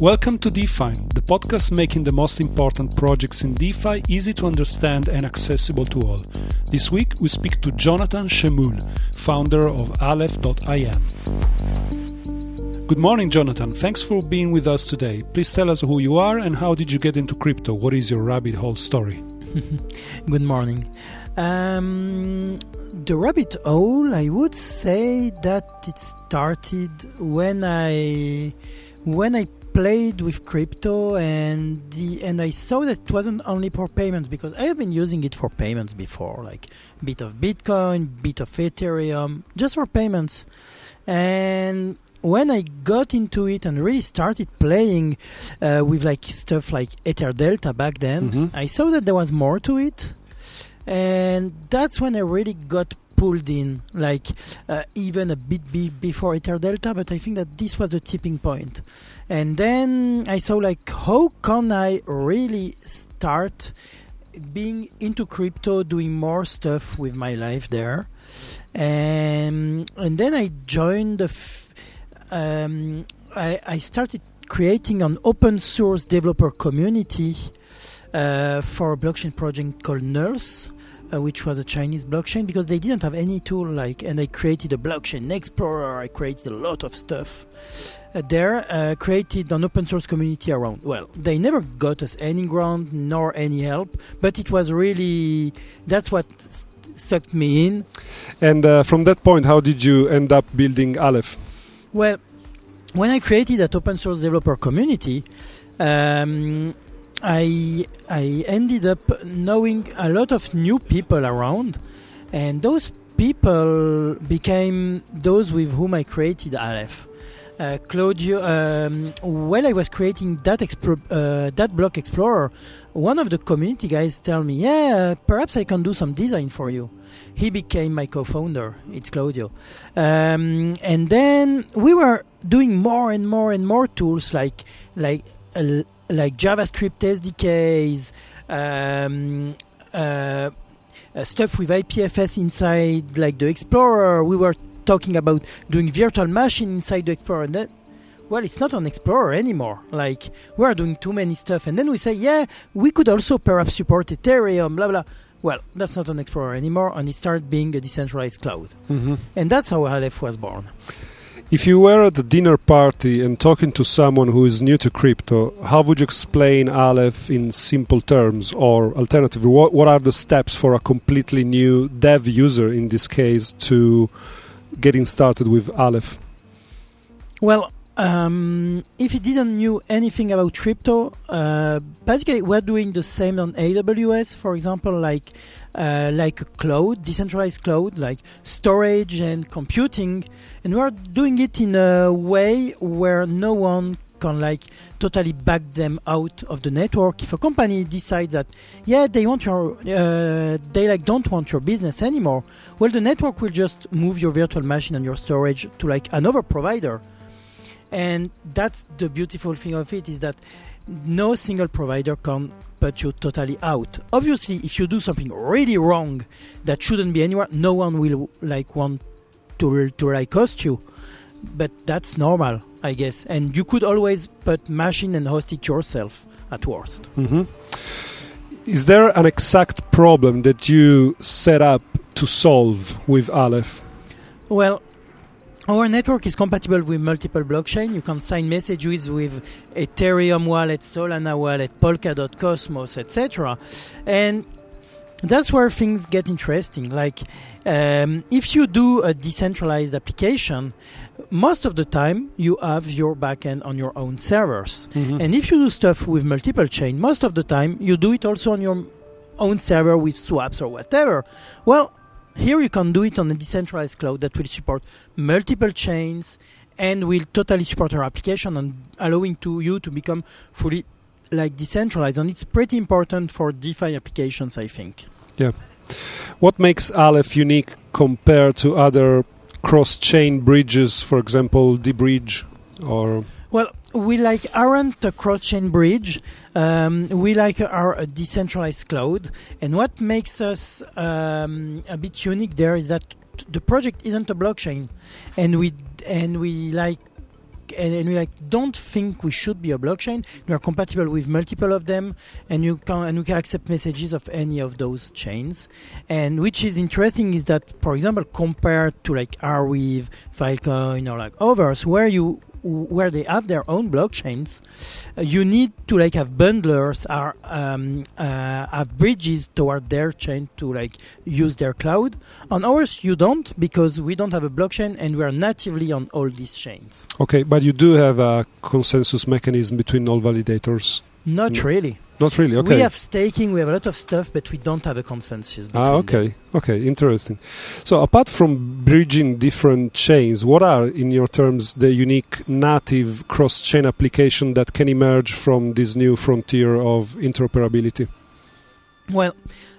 Welcome to DeFi, the podcast making the most important projects in DeFi easy to understand and accessible to all. This week we speak to Jonathan Schemoul, founder of Aleph.im. Good morning, Jonathan. Thanks for being with us today. Please tell us who you are and how did you get into crypto? What is your rabbit hole story? Good morning. Um, the rabbit hole, I would say that it started when I when I played with crypto and the and I saw that it wasn't only for payments because I have been using it for payments before, like bit of Bitcoin, bit of Ethereum, just for payments. And when I got into it and really started playing uh, with like stuff like Ether Delta back then, Mhm. I saw that there was more to it, and that's when I really got pulled in, like uh, even a bit be- before Ether Delta. But I think that this was the tipping point. and then I saw like how can I really start being into crypto, doing more stuff with my life there, and and then I joined. F- um, I, I started creating an open source developer community uh, for a blockchain project called NULS, uh, which was a Chinese blockchain because they didn't have any tool like. And I created a blockchain explorer. I created a lot of stuff uh, there. Uh, created an open source community around. Well, they never got us any ground nor any help, but it was really that's what sucked me in. And uh, from that point, how did you end up building Aleph? Well, when I created that open source developer community, um, I I ended up knowing a lot of new people around, and those people became those with whom I created Aleph. Uh, Claudio, um, while I was creating that explo- uh, that block explorer, one of the community guys tell me, "Yeah, perhaps I can do some design for you." He became my co-founder. It's Claudio, um, and then we were doing more and more and more tools like like uh, like JavaScript SDKs, um, uh, uh, stuff with IPFS inside, like the Explorer. We were talking about doing virtual machine inside the Explorer. And that, well, it's not an Explorer anymore. Like we are doing too many stuff, and then we say, yeah, we could also perhaps support Ethereum, blah blah. Well, that's not an Explorer anymore, and it started being a decentralized cloud, Mm-hmm. and that's how Aleph was born. If you were at a dinner party and talking to someone who is new to crypto, how would you explain Aleph in simple terms? Or alternatively, what, what are the steps for a completely new dev user in this case to getting started with Aleph? Well, um, if you didn't knew anything about crypto, uh, basically we're doing the same on AWS, for example, like uh, like a cloud, decentralized cloud, like storage and computing, and we're doing it in a way where no one can like totally back them out of the network. If a company decides that yeah they want your uh, they like don't want your business anymore, well the network will just move your virtual machine and your storage to like another provider and that's the beautiful thing of it is that no single provider can put you totally out. Obviously if you do something really wrong that shouldn't be anywhere. No one will like want to to like cost you. But that's normal i guess. And you could always put machine and host it yourself at worst. Hmm Is there an exact problem that you set up to solve with Aleph? Well, our network is compatible with multiple blockchain. You can sign messages with Ethereum wallet, Solana wallet, Polkadot, Cosmos, etc. And that's where things get interesting. Like, um, if you do a decentralized application, most of the time you have your backend on your own servers. Mhm. And if you do stuff with multiple chain, most of the time you do it also on your own server with swaps or whatever. Well, here you can do it on a decentralized cloud that will support multiple chains and will totally support our application and allowing to you to become fully like decentralized. And it's pretty important for DeFi applications, I think. Yeah. What makes Aleph unique compared to other cross-chain bridges, for example, deBridge or Well, we like aren't a cross-chain bridge. Um, we like our decentralized cloud, and what makes us um, a bit unique there is that the project isn't a blockchain, and we and we like and, and we like don't think we should be a blockchain. We are compatible with multiple of them, and you can and we can accept messages of any of those chains. And which is interesting is that, for example, compared to like Arweave, Filecoin, or like others, where you where they have their own blockchains, uh, you need to like have bundlers or um, uh, have bridges toward their chain to like use their cloud. On ours, you don't because we don't have a blockchain and we are natively on all these chains. Okay, but you do have a consensus mechanism between all validators. Not No. really. Not really. Okay. We have staking, we have a lot of stuff, but we don't have a consensus. Between Ah, them. okay, okay, interesting. So, apart from bridging different chains, what are, in your terms, the unique native cross-chain application that can emerge from this new frontier of interoperability? Well,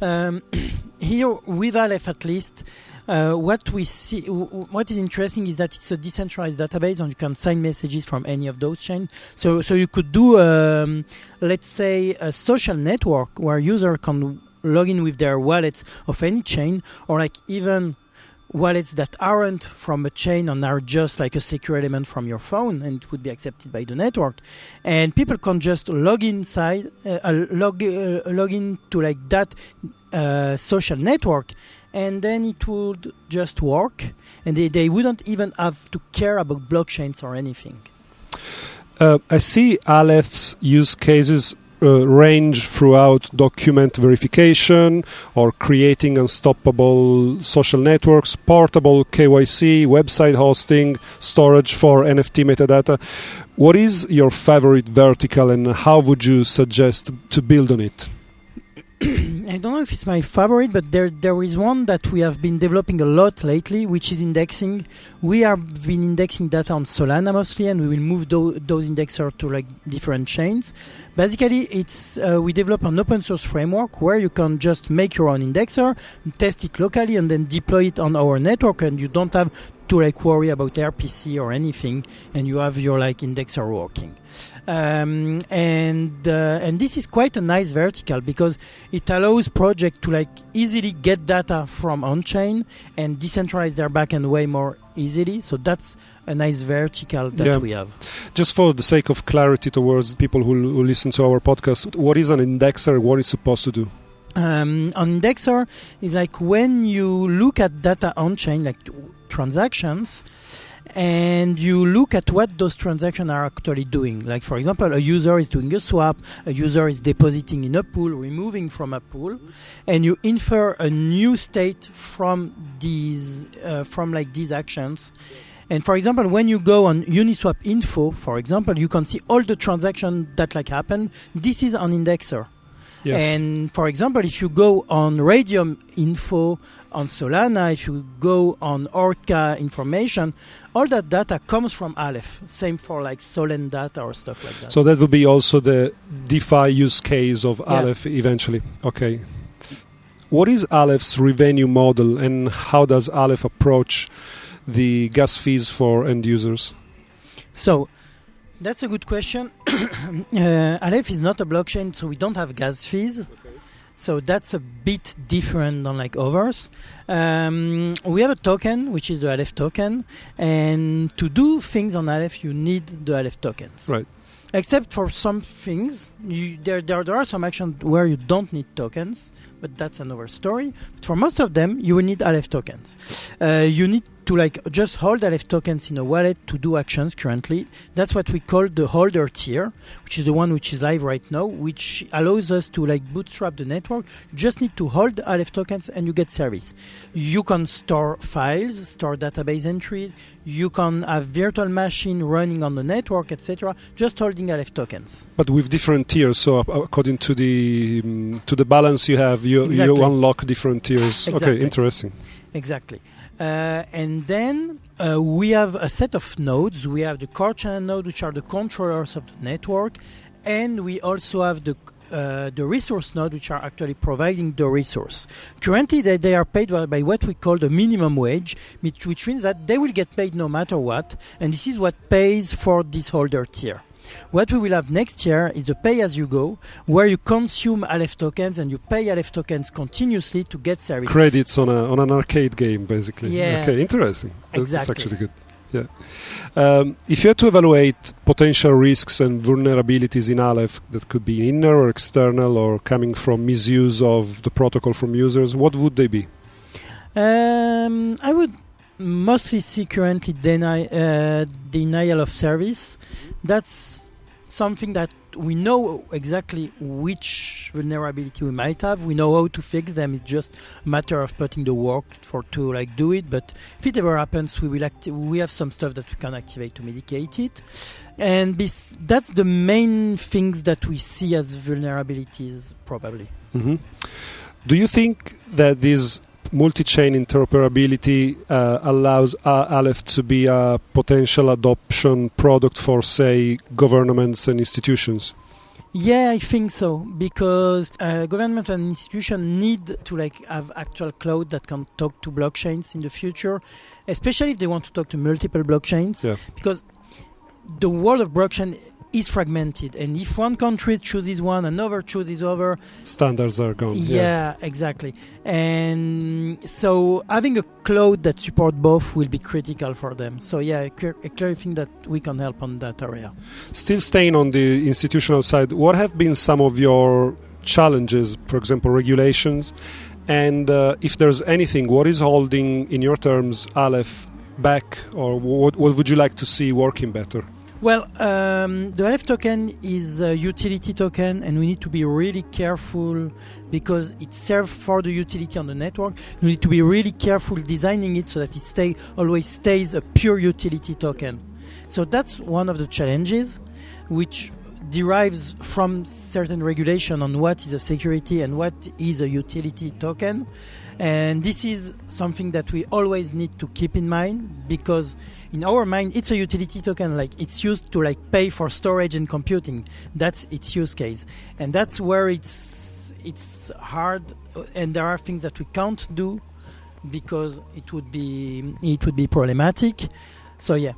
um, here with Aleph at least, uh, what we see, what is interesting is that it's a decentralized database, and you can sign messages from any of those chains. So, so you could do, um, let's say, a social network where user can log in with their wallets of any chain, or like even wallets that aren't from a chain and are just like a secure element from your phone and it would be accepted by the network. And people can just log inside uh, uh, log uh, log in to like that uh, social network and then it would just work and they, they wouldn't even have to care about blockchains or anything. Uh, I see Aleph's use cases uh, range throughout document verification or creating unstoppable social networks, portable KYC, website hosting, storage for NFT metadata. What is your favorite vertical and how would you suggest to build on it? I don't know if it's my favorite, but there there is one that we have been developing a lot lately, which is indexing. We have been indexing data on Solana mostly, and we will move tho- those indexers to like different chains. Basically, it's uh, we develop an open source framework where you can just make your own indexer, test it locally, and then deploy it on our network, and you don't have to like worry about RPC or anything, and you have your like indexer working. Um, and uh, and this is quite a nice vertical because it allows projects to like easily get data from on-chain and decentralize their backend way more easily. So that's a nice vertical that Yeah. we have. Just for the sake of clarity towards people who, who listen to our podcast, what is an indexer what is supposed to do? Um, on Indexer is like when you look at data on chain, like transactions, and you look at what those transactions are actually doing. Like, for example, a user is doing a swap, a user is depositing in a pool, removing from a pool, and you infer a new state from these, uh, from like these actions. And for example, when you go on Uniswap info, for example, you can see all the transactions that like happen. This is an indexer. Yes. And for example, if you go on Raydium info on Solana, if you go on Orca information, all that data comes from Aleph. Same for like Solen data or stuff like that. So that would be also the DeFi use case of Yeah. Aleph eventually. Okay. What is Aleph's revenue model and how does Aleph approach the gas fees for end users? So that's a good question. uh, Aleph is not a blockchain, so we don't have gas fees. So that's a bit different than like others. Um, we have a token, which is the Aleph token, and to do things on Aleph, you need the Aleph tokens. Right. Except for some things, you, there, there there are some actions where you don't need tokens, but that's another story. But for most of them, you will need Aleph tokens. Uh, you need to like just hold Aleph tokens in a wallet to do actions currently. That's what we call the holder tier, which is the one which is live right now, which allows us to like bootstrap the network. You just need to hold Aleph tokens and you get service. You can store files, store database entries. You can have virtual machine running on the network, etc. Just holding Aleph tokens. But with different tiers, so according to the um, to the balance you have, you Exactly. you unlock different tiers. Okay, interesting. Exactly. Uh, and then uh, we have a set of nodes. We have the core channel node, which are the controllers of the network, and we also have the uh, the resource node, which are actually providing the resource. Currently, they, they are paid by, by what we call the minimum wage, which, which means that they will get paid no matter what, and this is what pays for this holder tier. What we will have next year is the pay as you go, where you consume Aleph tokens and you pay Aleph tokens continuously to get service. Credits on a on an arcade game, basically. Yeah. Okay, interesting. That's- That's actually good. Yeah. Um, if you had to evaluate potential risks and vulnerabilities in Aleph that could be inner or external or coming from misuse of the protocol from users, what would they be? Um, I would mostly see currently uh, denial of service. That's something that we know exactly which vulnerability we might have. We know how to fix them. It's just a matter of putting the work for to like do it. But if it ever happens, we will acti- we have some stuff that we can activate to mitigate it, and this, that's the main things that we see as vulnerabilities probably. Mm-hmm. Do you think that this multi-chain interoperability uh, allows uh, Aleph to be a potential adoption product for, say, governments and institutions? Yeah, I think so because uh, government and institution need to like have actual cloud that can talk to blockchains in the future, especially if they want to talk to multiple blockchains. Yeah. Because the world of blockchain is fragmented, and if one country chooses one, another chooses other. Standards are gone. Yeah, exactly. And so having a cloud that support both will be critical for them. So yeah, I clear, think that we can help on that area. Still staying on the institutional side, what have been some of your challenges, for example, regulations? And uh, if there's anything, what is holding, in your terms, Aleph back, or what, what would you like to see working better? Well, um, the Aleph token is a utility token, and we need to be really careful because it serves for the utility on the network. We need to be really careful designing it so that it stay always stays a pure utility token. So that's one of the challenges, which derives from certain regulation on what is a security and what is a utility token. And this is something that we always need to keep in mind because in our mind it's a utility token like it's used to like pay for storage and computing. That's its use case. And that's where it's it's hard and there are things that we can't do because it would be it would be problematic. So yeah,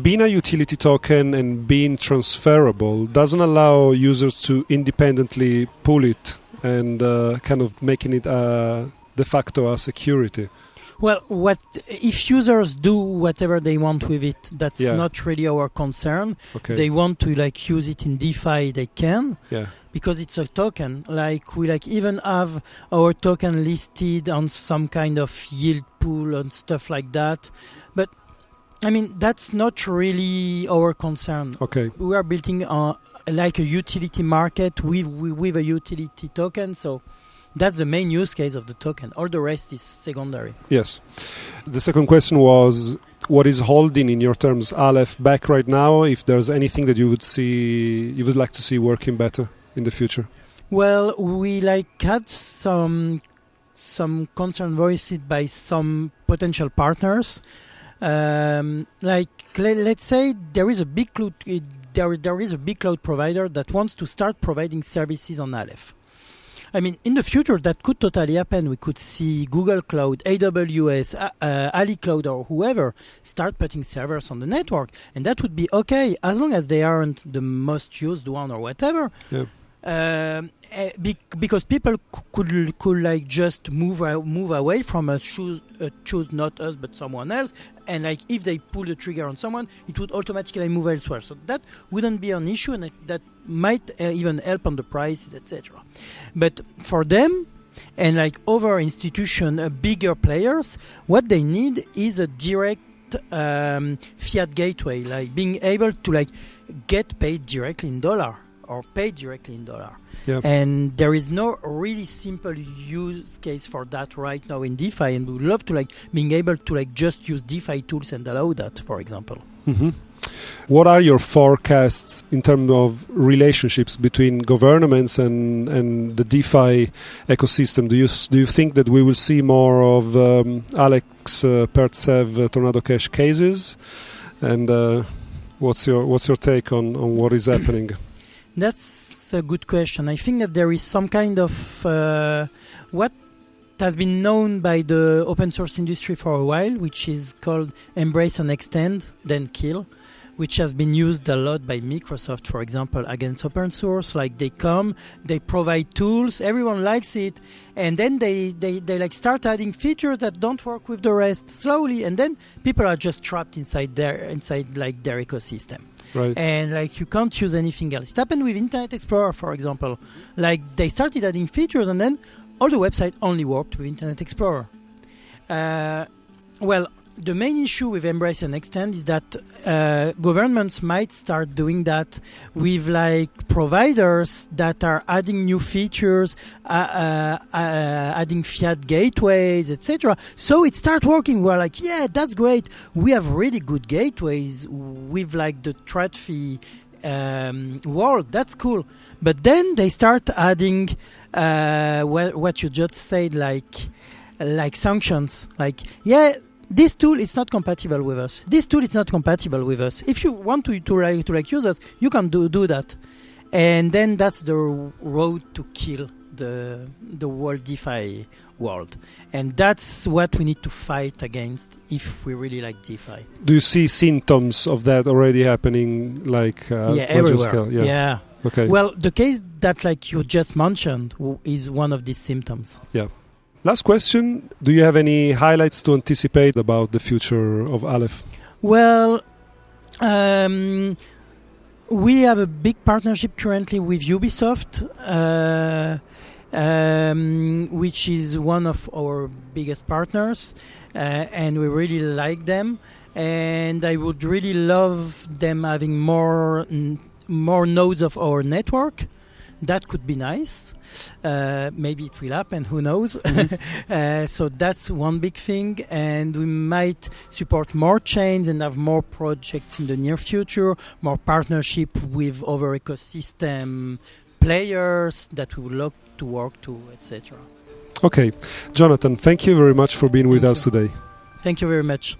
being a utility token and being transferable doesn't allow users to independently pull it and uh, kind of making it uh, de facto a security. Well, what if users do whatever they want with it? That's Yeah. not really our concern. Okay. They want to like use it in DeFi, they can yeah. because it's a token. Like we like even have our token listed on some kind of yield pool and stuff like that. I mean, that's not really our concern. Okay. We are building uh, like a utility market with with a utility token, so. That's the main use case of the token. All the rest is secondary. Yes. The second question was what is holding in your terms Aleph back right now if there's anything that you would see you would like to see working better in the future. Well, we like had some some concern voiced by some potential partners. Um, like let's say there is a big cloud, uh, there there is a big cloud provider that wants to start providing services on Aleph. I mean, in the future, that could totally happen. We could see Google Cloud, AWS, uh, uh, Ali Cloud, or whoever start putting servers on the network, and that would be okay as long as they aren't the most used one or whatever. Um, eh, because people could could like just move move away from us, choose uh, choose not us but someone else, and like if they pull the trigger on someone, it would automatically move elsewhere. So that wouldn't be an issue, and that might uh, even help on the prices, etc. But for them, and like other institution, uh, bigger players, what they need is a direct um, fiat gateway, like being able to like get paid directly in dollar or pay directly in dollar. Yeah. And there is no really simple use case for that right now in DeFi, and we would love to like being able to like just use DeFi tools and allow that, for example. hmm What are your forecasts in terms of relationships between governments and, and the DeFi ecosystem? Do you do you think that we will see more of um, Alex uh, Pertsev uh, Tornado Cash cases? And uh, what's your what's your take on, on what is happening? That's a good question. I think that there is some kind of uh, what has been known by the open source industry for a while, which is called embrace and extend, then kill, which has been used a lot by Microsoft, for example, against open source. Like they come, they provide tools, everyone likes it, and then they, they, they like start adding features that don't work with the rest slowly, and then people are just trapped inside their inside like their ecosystem. Right. And like you can't use anything else. It happened with Internet Explorer, for example. Like they started adding features, and then all the website only worked with Internet Explorer. Uh, well, the main issue with Embrace and Extend is that uh, governments might start doing that with like providers that are adding new features, uh, uh, uh adding fiat gateways, etc. So it starts working. We're like, yeah, that's great. We have really good gateways with like the TradFi um, world. That's cool. But then they start adding uh, what, what you just said, like like sanctions. Like, yeah, this tool is not compatible with us. This tool is not compatible with us. If you want to to like to like use us, you can do do that, and then that's the road to kill the the world DeFi world, and that's what we need to fight against if we really like DeFi. Do you see symptoms of that already happening, like uh, yeah, everywhere? Scale? Yeah. yeah. Okay. Well, the case that like you just mentioned is one of these symptoms. Yeah. Last question Do you have any highlights to anticipate about the future of Aleph? Well, um, we have a big partnership currently with Ubisoft, uh, um, which is one of our biggest partners, uh, and we really like them. And I would really love them having more more nodes of our network. That could be nice. Uh, maybe it will happen. Who knows? Mm-hmm. uh, so that's one big thing, and we might support more chains and have more projects in the near future, more partnership with other ecosystem players that we would love to work to, etc. Okay, Jonathan, thank you very much for being with thank us you. today. Thank you very much.